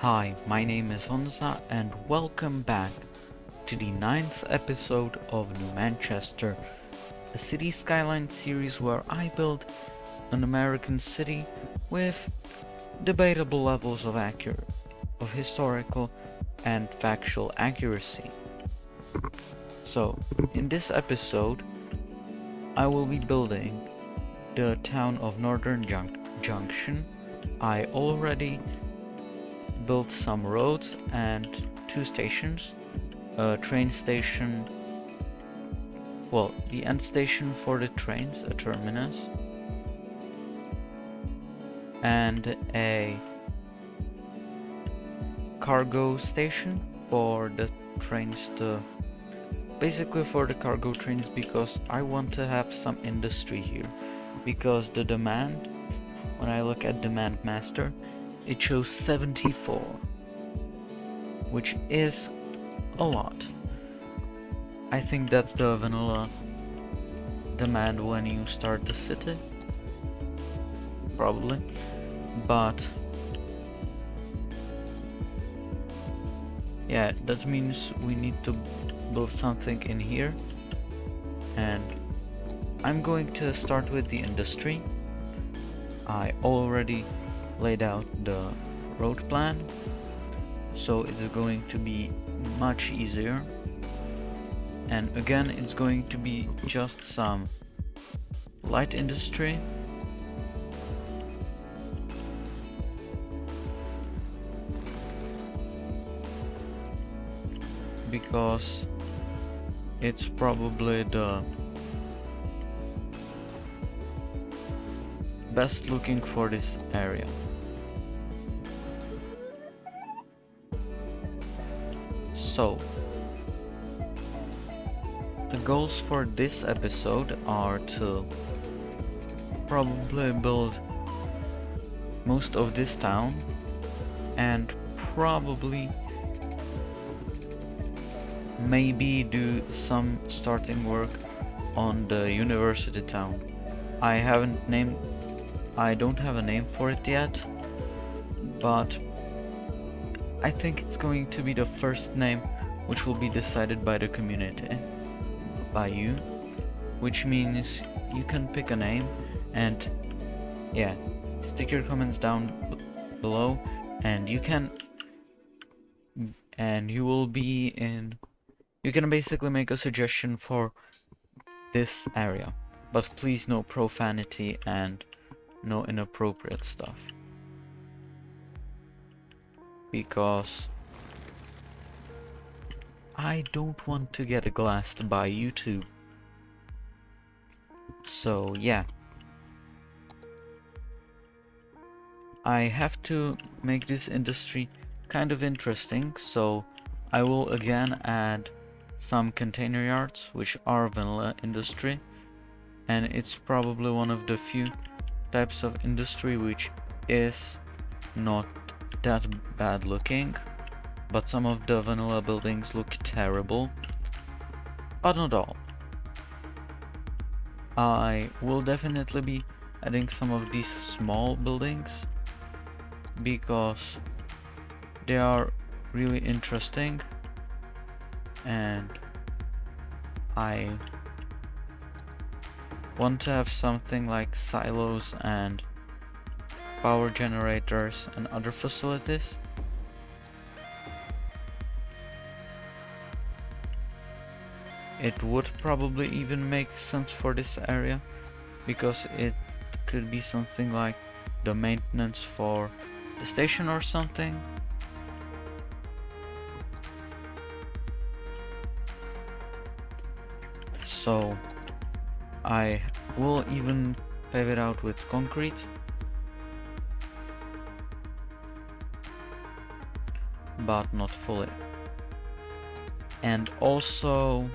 Hi, my name is Onza and welcome back to the ninth episode of New Manchester, a city skyline series where I build an American city with debatable levels of accurate, of historical and factual accuracy. So, in this episode, I will be building the town of Northern Jun- Junction. I already built some roads and two stations, a train station, well, the end station for the trains, a terminus, and a cargo station for the trains to basically for the cargo trains because I want to have some industry here. Because the demand when I look at demand master it shows 74 which is a lot. I think that's the vanilla demand when you start the city probably. But yeah that means we need to build something in here. And I'm going to start with the industry. I already laid out the road plan. So it is going to be much easier. And again it's going to be just some light industry. Because it's probably the best looking for this area. So, the goals for this episode are to probably build most of this town and probably maybe do some starting work on the university town. I haven't named I don't have a name for it yet, but I think it's going to be the first name which will be decided by the community, by you, which means you can pick a name and yeah, stick your comments down below and you can and you will be in you can basically make a suggestion for this area. But please no profanity and no inappropriate stuff. Because I don't want to get glassed by YouTube. So yeah. I have to make this industry kind of interesting, so I will again add some container yards, which are vanilla industry, and it's probably one of the few types of industry which is not that bad looking but some of the vanilla buildings look terrible but not all I will definitely be adding some of these small buildings because they are really interesting and I want to have something like silos and power generators and other facilities. It would probably even make sense for this area because it could be something like the maintenance for the station or something. So I will even pave it out with concrete. But not fully. And also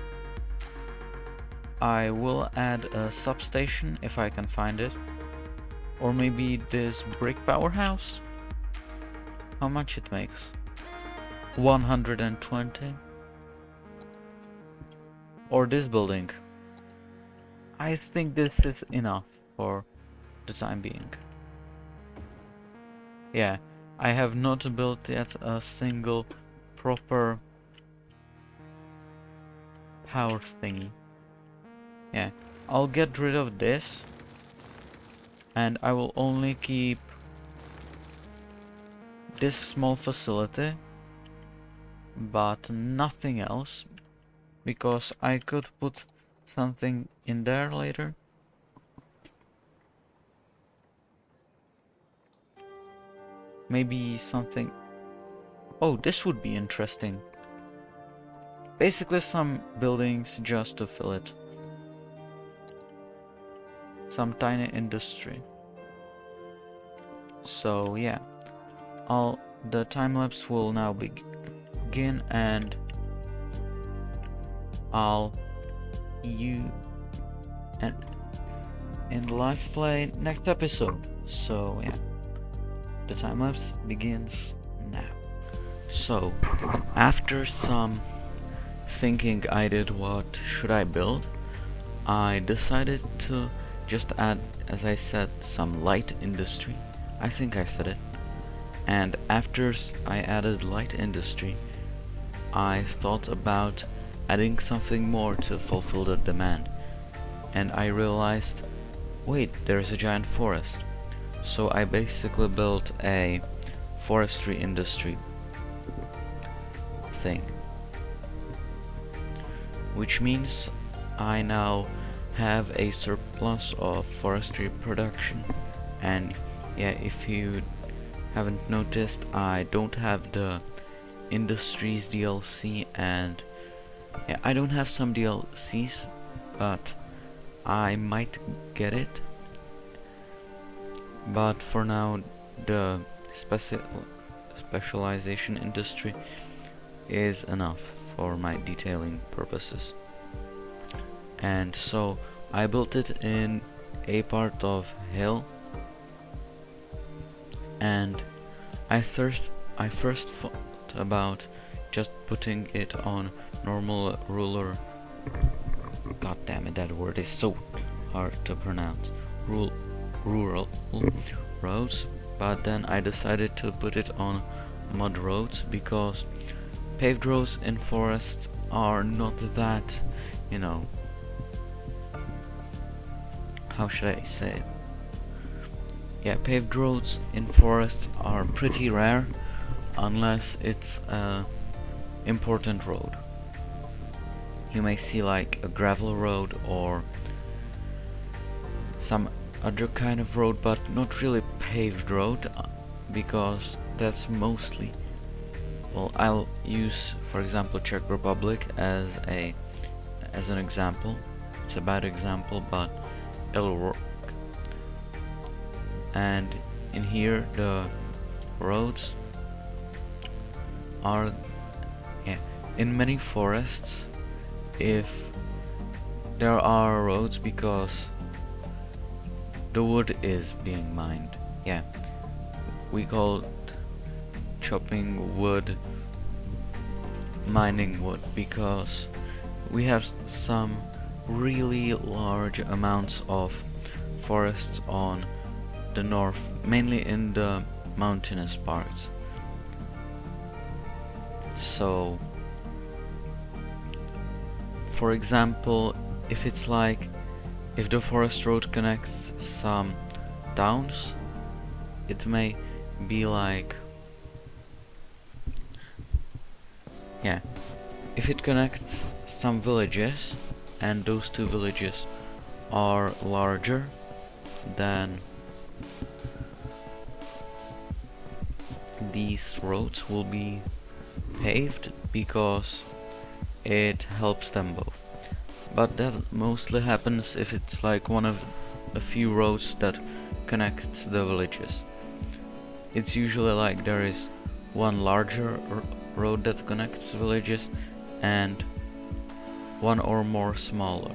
I will add a substation if I can find it. Or maybe this brick powerhouse? How much it makes? 120? Or this building? I think this is enough for the time being. Yeah, I have not built yet a single proper power thingy. Yeah, I'll get rid of this. And I will only keep this small facility but nothing else because I could put something in there later. Maybe something. Oh this would be interesting. Basically some buildings just to fill it some tiny industry. So yeah. I'll the time lapse will now begin and I'll you and in live play next episode. So yeah. The time lapse begins now. So after some thinking I did what should I build I decided to just add as I said some light industry. I think I said it. And after I added light industry I thought about adding something more to fulfill the demand. And I realized wait there's a giant forest. So I basically built a forestry industry thing. Which means I now have a surplus of forestry production. And yeah if you haven't noticed I don't have the industries DLC and yeah, I don't have some DLCs but I might get it. But for now the speci specialization industry is enough for my detailing purposes. And so I built it in a part of hill and I first I first thought about just putting it on normal ruler. God damn it that word is so hard to pronounce. Rule, rural roads but then I decided to put it on mud roads because paved roads in forests are not that you know how should I say it? Yeah, paved roads in forests are pretty rare unless it's a important road. You may see like a gravel road or some other kind of road but not really paved road uh, because that's mostly well I'll use for example Czech Republic as a as an example it's a bad example but it'll work and in here the roads are yeah, in many forests if there are roads because the wood is being mined. Yeah we call chopping wood mining wood because we have some really large amounts of forests on the north, mainly in the mountainous parts. So, for example, if it's like, if the forest road connects some towns, it may be like, yeah, if it connects some villages, and those two villages are larger than these roads will be paved because it helps them both. But that mostly happens if it's like one of a few roads that connects the villages. It's usually like there is one larger road that connects villages and one or more smaller.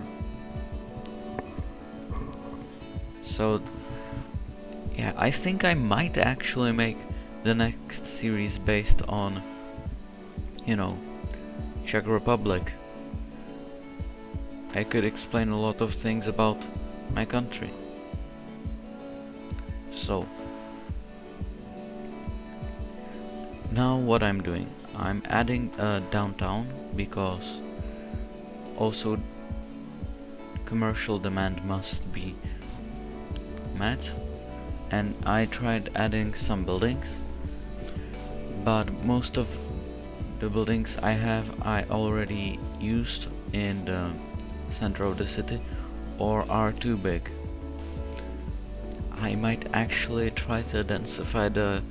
So yeah, I think I might actually make the next series based on, you know, Czech Republic. I could explain a lot of things about my country. So, now what I'm doing I'm adding a downtown because also commercial demand must be met and I tried adding some buildings but most of the buildings I have I already used in the center of the city or are too big. I might actually try to densify the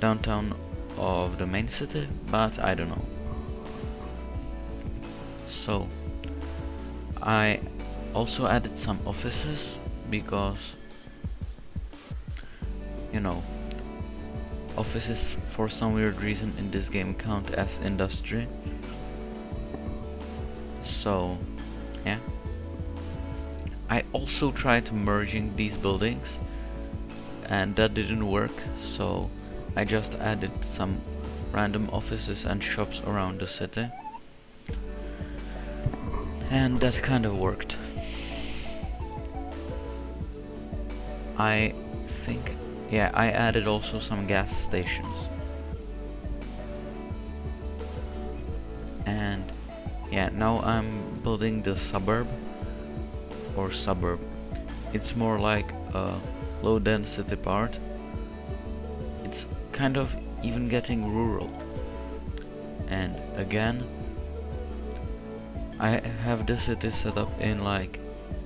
downtown of the main city, but I don't know. So, I also added some offices because, you know, offices for some weird reason in this game count as industry. So, yeah. I also tried merging these buildings and that didn't work so I just added some random offices and shops around the city and that kind of worked. I think, yeah, I added also some gas stations. And yeah, now I'm building the suburb or suburb. It's more like a low density part. It's kind of even getting rural. And again, I have the city set up in like,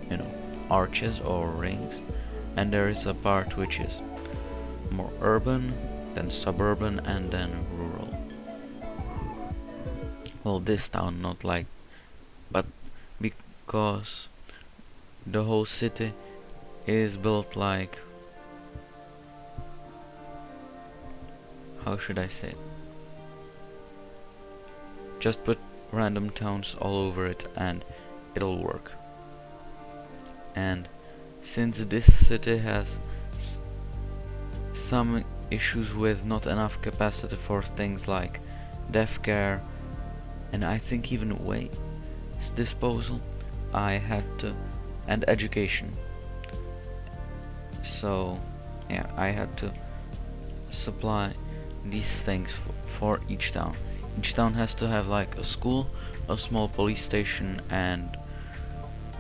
you know, arches or rings. And there is a part which is more urban, then suburban, and then rural. Well, this town not like, but because the whole city is built like how should I say it? Just put random towns all over it and it'll work. And since this city has some issues with not enough capacity for things like death care and I think even waste disposal, I had to and education. So, yeah, I had to supply these things for each town. Each town has to have like a school, a small police station, and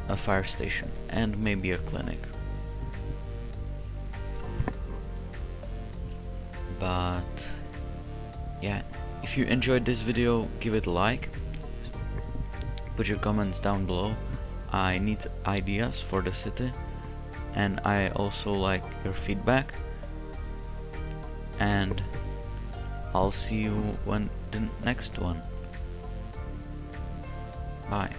a fire station, and maybe a clinic. But, yeah, if you enjoyed this video, give it a like, put your comments down below, I need ideas for the city and I also like your feedback. And I'll see you when the next one. Bye